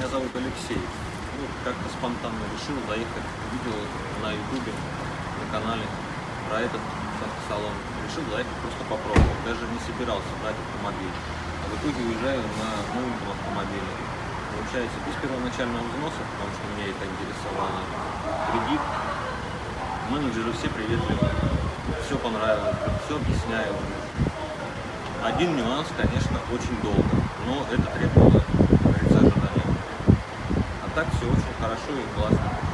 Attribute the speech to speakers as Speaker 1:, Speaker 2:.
Speaker 1: Меня зовут Алексей. Ну, как-то спонтанно решил заехать, видел на ютубе, на канале про этот салон. Решил заехать просто попробовать. Даже не собирался брать автомобиль. А в итоге уезжаю на новеньком автомобиле. Получается, без первоначального взноса, потому что меня это интересовало. Кредит. Менеджеры все приветливы. Все понравилось, все объясняю. Один нюанс, конечно, очень долго, но это требовало, так все очень хорошо и классно.